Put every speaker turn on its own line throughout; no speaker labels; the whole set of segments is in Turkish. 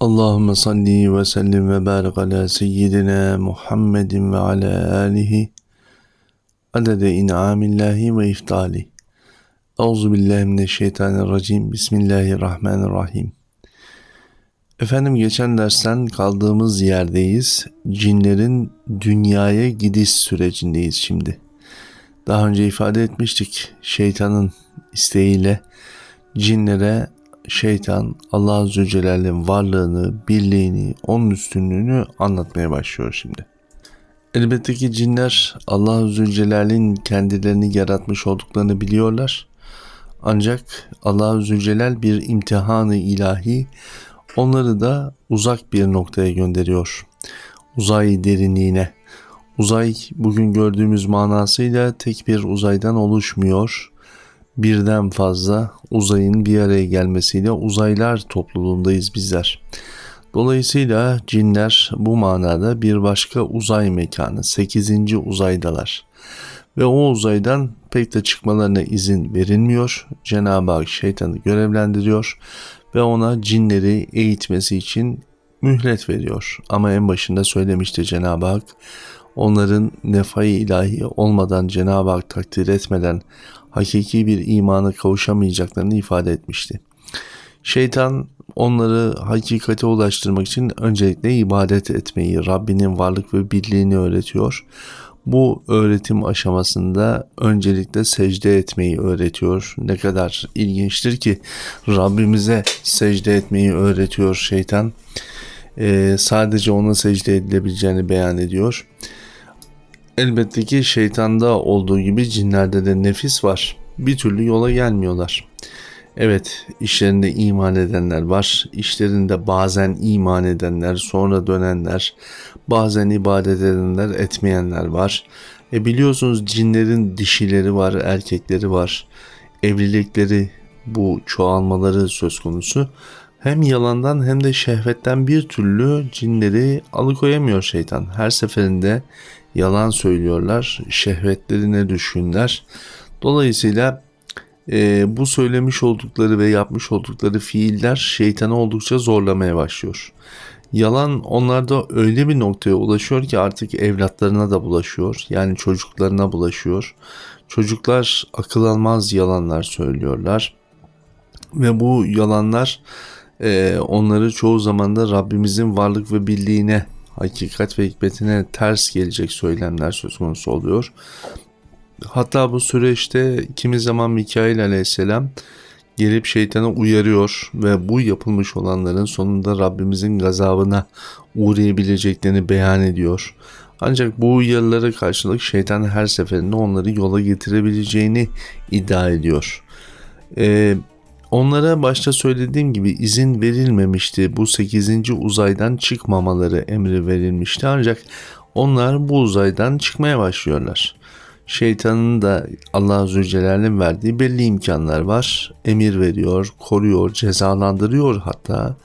Allahümme salli ve sellim ve barik ala seyyidina Muhammedin ve ala alihi adede in'amillahi ve iftali. Euzu billahi mineşşeytanirracim. Bismillahirrahmanirrahim. Efendim geçen dersten kaldığımız yerdeyiz. Cinlerin dünyaya gidiş sürecindeyiz şimdi. Daha önce ifade etmiştik. Şeytanın isteğiyle cinlere şeytan Allah Azze Celle'nin varlığını, birliğini, onun üstünlüğünü anlatmaya başlıyor şimdi. Elbette ki cinler Allah Azze Celle'nin kendilerini yaratmış olduklarını biliyorlar. Ancak Allah Azze Celle bir imtihanı ilahi onları da uzak bir noktaya gönderiyor. Uzay derinliğine. Uzay bugün gördüğümüz manasıyla tek bir uzaydan oluşmuyor birden fazla uzayın bir araya gelmesiyle uzaylar topluluğundayız bizler. Dolayısıyla cinler bu manada bir başka uzay mekanı, 8. uzaydalar. Ve o uzaydan pek de çıkmalarına izin verilmiyor. Cenab-ı Hak şeytanı görevlendiriyor ve ona cinleri eğitmesi için mühlet veriyor. Ama en başında söylemişti Cenab-ı Hak onların nefai ilahi olmadan Cenab-ı Hak takdir etmeden hakiki bir imana kavuşamayacaklarını ifade etmişti. Şeytan onları hakikate ulaştırmak için öncelikle ibadet etmeyi, Rabbinin varlık ve birliğini öğretiyor. Bu öğretim aşamasında öncelikle secde etmeyi öğretiyor. Ne kadar ilginçtir ki Rabbimize secde etmeyi öğretiyor şeytan. Ee, sadece ona secde edilebileceğini beyan ediyor. Elbette ki şeytanda olduğu gibi cinlerde de nefis var. Bir türlü yola gelmiyorlar. Evet, işlerinde iman edenler var. İşlerinde bazen iman edenler, sonra dönenler, bazen ibadet edenler, etmeyenler var. E biliyorsunuz cinlerin dişileri var, erkekleri var. Evlilikleri, bu çoğalmaları söz konusu. Hem yalandan hem de şehvetten bir türlü cinleri alıkoyamıyor şeytan. Her seferinde yalan söylüyorlar, şehvetlerine düşkünler. Dolayısıyla e, bu söylemiş oldukları ve yapmış oldukları fiiller şeytanı oldukça zorlamaya başlıyor. Yalan onlarda öyle bir noktaya ulaşıyor ki artık evlatlarına da bulaşıyor. Yani çocuklarına bulaşıyor. Çocuklar akıl almaz yalanlar söylüyorlar. Ve bu yalanlar e, onları çoğu zaman da Rabbimizin varlık ve birliğine hakikat ve hikmetine ters gelecek söylemler söz konusu oluyor. Hatta bu süreçte kimi zaman Mikail aleyhisselam gelip şeytanı uyarıyor ve bu yapılmış olanların sonunda Rabbimizin gazabına uğrayabileceklerini beyan ediyor. Ancak bu uyarılara karşılık şeytan her seferinde onları yola getirebileceğini iddia ediyor. Ee, Onlara başta söylediğim gibi izin verilmemişti. Bu 8. uzaydan çıkmamaları emri verilmişti ancak onlar bu uzaydan çıkmaya başlıyorlar. Şeytanın da Allah Celle'nin verdiği belli imkanlar var. Emir veriyor, koruyor, cezalandırıyor hatta.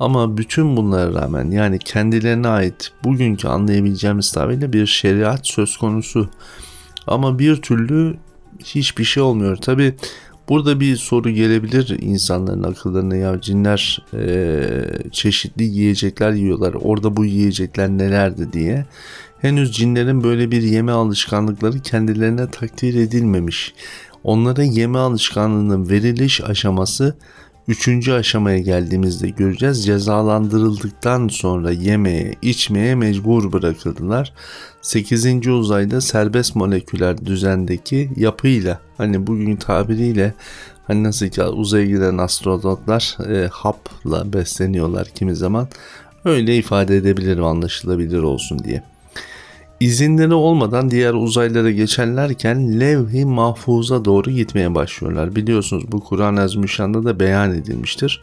Ama bütün bunlara rağmen yani kendilerine ait bugünkü anlayabileceğimiz tabirle bir şeriat söz konusu. Ama bir türlü hiçbir şey olmuyor. Tabi Burada bir soru gelebilir insanların akıllarına ya cinler e, çeşitli yiyecekler yiyorlar. Orada bu yiyecekler nelerdi diye. Henüz cinlerin böyle bir yeme alışkanlıkları kendilerine takdir edilmemiş. Onlara yeme alışkanlığının veriliş aşaması Üçüncü aşamaya geldiğimizde göreceğiz. Cezalandırıldıktan sonra yemeye, içmeye mecbur bırakıldılar. Sekizinci uzayda serbest moleküler düzendeki yapıyla hani bugün tabiriyle hani nasıl ki uzaya giden astronotlar e, hapla besleniyorlar kimi zaman öyle ifade edebilirim anlaşılabilir olsun diye. İzinleri olmadan diğer uzaylara geçerlerken levh-i mahfuza doğru gitmeye başlıyorlar. Biliyorsunuz bu Kur'an-ı Azimüşşan'da da beyan edilmiştir.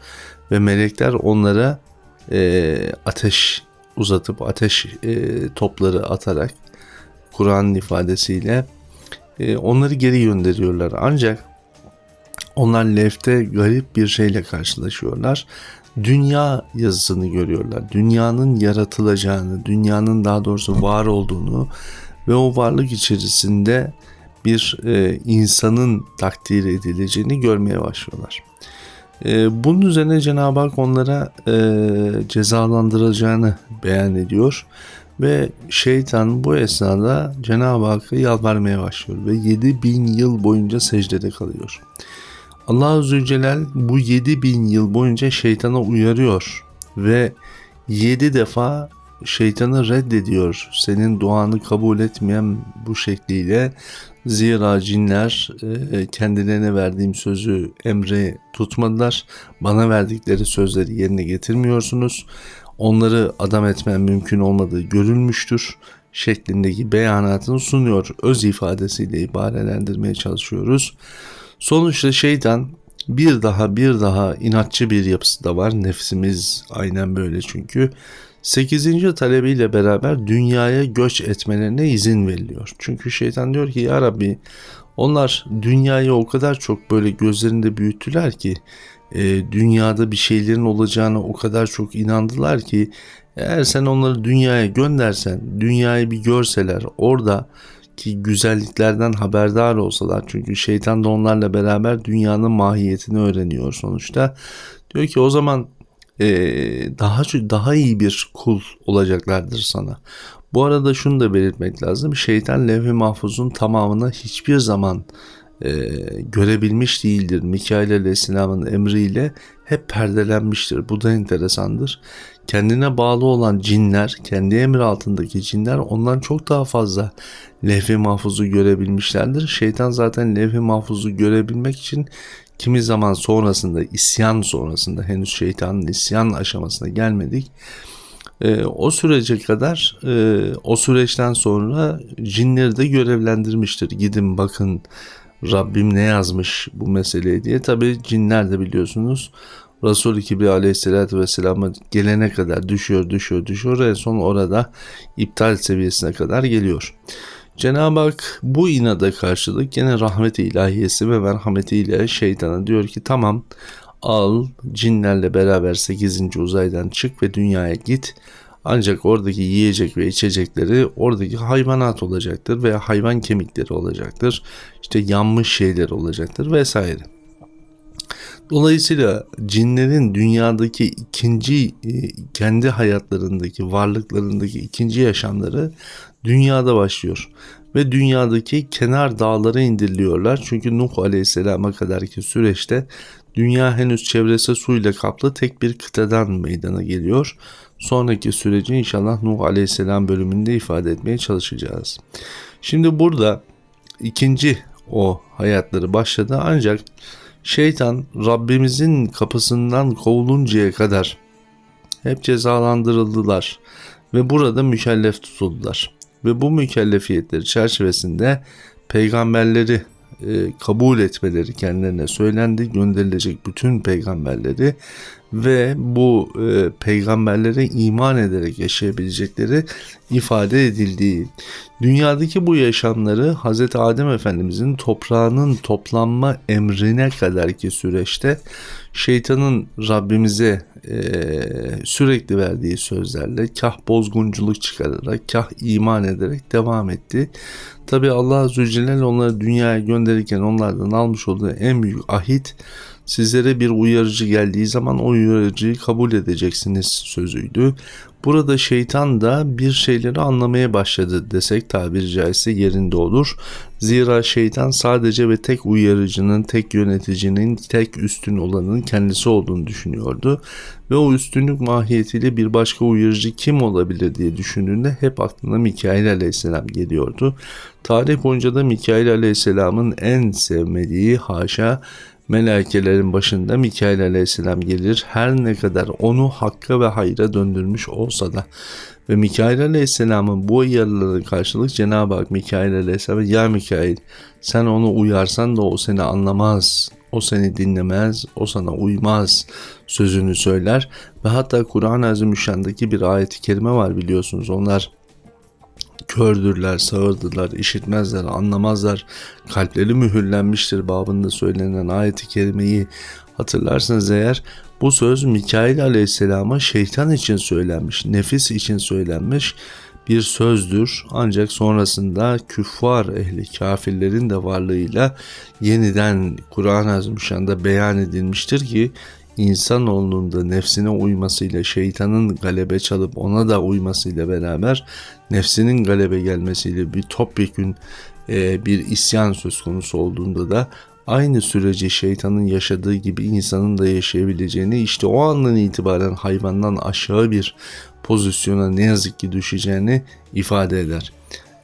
Ve melekler onlara e, ateş uzatıp ateş e, topları atarak Kur'an'ın ifadesiyle e, onları geri gönderiyorlar. Ancak onlar lefte garip bir şeyle karşılaşıyorlar dünya yazısını görüyorlar. Dünyanın yaratılacağını, dünyanın daha doğrusu var olduğunu ve o varlık içerisinde bir e, insanın takdir edileceğini görmeye başlıyorlar. E, bunun üzerine Cenab-ı Hak onlara e, cezalandıracağını beyan ediyor. Ve şeytan bu esnada Cenab-ı Hakk'a yalvarmaya başlıyor ve 7000 yıl boyunca secdede kalıyor. Allah Azze ve Celal bu 7000 yıl boyunca şeytana uyarıyor ve 7 defa şeytanı reddediyor. Senin duanı kabul etmeyen bu şekliyle zira cinler e, kendilerine verdiğim sözü emri tutmadılar. Bana verdikleri sözleri yerine getirmiyorsunuz. Onları adam etmen mümkün olmadığı görülmüştür şeklindeki beyanatını sunuyor. Öz ifadesiyle ibarelendirmeye çalışıyoruz. Sonuçta şeytan bir daha bir daha inatçı bir yapısı da var. Nefsimiz aynen böyle çünkü. 8. talebiyle beraber dünyaya göç etmelerine izin veriliyor. Çünkü şeytan diyor ki ya Rabbi onlar dünyayı o kadar çok böyle gözlerinde büyüttüler ki e, dünyada bir şeylerin olacağına o kadar çok inandılar ki eğer sen onları dünyaya göndersen, dünyayı bir görseler, orada ki güzelliklerden haberdar olsalar çünkü şeytan da onlarla beraber dünyanın mahiyetini öğreniyor sonuçta. Diyor ki o zaman e, daha daha iyi bir kul olacaklardır sana. Bu arada şunu da belirtmek lazım. Şeytan levh-i mahfuzun tamamını hiçbir zaman e, görebilmiş değildir. Mikail Aleyhisselam'ın emriyle hep perdelenmiştir. Bu da enteresandır. Kendine bağlı olan cinler, kendi emri altındaki cinler ondan çok daha fazla levh-i mahfuzu görebilmişlerdir. Şeytan zaten levh-i mahfuzu görebilmek için kimi zaman sonrasında, isyan sonrasında henüz şeytanın isyan aşamasına gelmedik. E, o sürece kadar e, o süreçten sonra cinleri de görevlendirmiştir. Gidin bakın Rabbim ne yazmış bu meseleye diye. Tabi cinler de biliyorsunuz Resul-i Kibri aleyhissalatü vesselam'a gelene kadar düşüyor düşüyor düşüyor en son orada iptal seviyesine kadar geliyor. Cenab-ı Hak bu inada karşılık gene rahmet-i ilahiyesi ve merhametiyle şeytana diyor ki tamam al cinlerle beraber 8. uzaydan çık ve dünyaya git. Ancak oradaki yiyecek ve içecekleri oradaki hayvanat olacaktır veya hayvan kemikleri olacaktır. İşte yanmış şeyler olacaktır vesaire. Dolayısıyla cinlerin dünyadaki ikinci e, kendi hayatlarındaki varlıklarındaki ikinci yaşamları dünyada başlıyor ve dünyadaki kenar dağlara indiriliyorlar. Çünkü Nuh Aleyhisselam'a kadarki süreçte dünya henüz çevresi suyla kaplı tek bir kıtadan meydana geliyor. Sonraki süreci inşallah Nuh Aleyhisselam bölümünde ifade etmeye çalışacağız. Şimdi burada ikinci o hayatları başladı ancak şeytan Rabbimizin kapısından kovuluncaya kadar hep cezalandırıldılar ve burada mükellef tutuldular. Ve bu mükellefiyetleri çerçevesinde peygamberleri e, kabul etmeleri kendilerine söylendi. Gönderilecek bütün peygamberleri ve bu e, peygamberlere iman ederek yaşayabilecekleri ifade edildiği. Dünyadaki bu yaşamları Hz. Adem Efendimizin toprağının toplanma emrine kadarki süreçte şeytanın Rabbimize e, sürekli verdiği sözlerle kah bozgunculuk çıkararak kah iman ederek devam etti. Tabi Allah Azze Celle onları dünyaya gönderirken onlardan almış olduğu en büyük ahit sizlere bir uyarıcı geldiği zaman o uyarıcıyı kabul edeceksiniz sözüydü. Burada şeytan da bir şeyleri anlamaya başladı desek tabiri caizse yerinde olur. Zira şeytan sadece ve tek uyarıcının, tek yöneticinin, tek üstün olanın kendisi olduğunu düşünüyordu. Ve o üstünlük mahiyetiyle bir başka uyarıcı kim olabilir diye düşündüğünde hep aklına Mikail aleyhisselam geliyordu. Tarih boyunca da Mikail aleyhisselamın en sevmediği haşa Melekelerin başında Mikail aleyhisselam gelir her ne kadar onu hakka ve hayra döndürmüş olsa da ve Mikail aleyhisselamın bu uyarılara karşılık Cenab-ı Hak Mikail aleyhisselam ya Mikail sen onu uyarsan da o seni anlamaz o seni dinlemez, o sana uymaz sözünü söyler ve hatta Kur'an-ı Azimüşşan'daki bir ayeti kerime var biliyorsunuz. Onlar kördürler, sağırdılar, işitmezler, anlamazlar, kalpleri mühürlenmiştir babında söylenen ayeti kerimeyi hatırlarsanız eğer bu söz Mikail aleyhisselama şeytan için söylenmiş, nefis için söylenmiş. bir sözdür. Ancak sonrasında küffar ehli kafirlerin de varlığıyla yeniden Kur'an-ı Azimüşşan'da beyan edilmiştir ki insanoğlunun da nefsine uymasıyla şeytanın galebe çalıp ona da uymasıyla beraber nefsinin galebe gelmesiyle bir topyekün e, bir isyan söz konusu olduğunda da aynı süreci şeytanın yaşadığı gibi insanın da yaşayabileceğini işte o andan itibaren hayvandan aşağı bir pozisyona ne yazık ki düşeceğini ifade eder.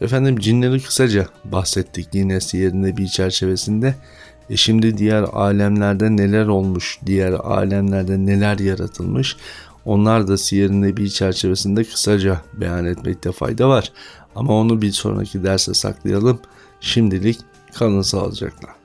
Efendim cinleri kısaca bahsettik yine siyerinde bir çerçevesinde. E şimdi diğer alemlerde neler olmuş, diğer alemlerde neler yaratılmış onlar da siyerinde bir çerçevesinde kısaca beyan etmekte fayda var. Ama onu bir sonraki derse saklayalım. Şimdilik kalın sağlıcakla.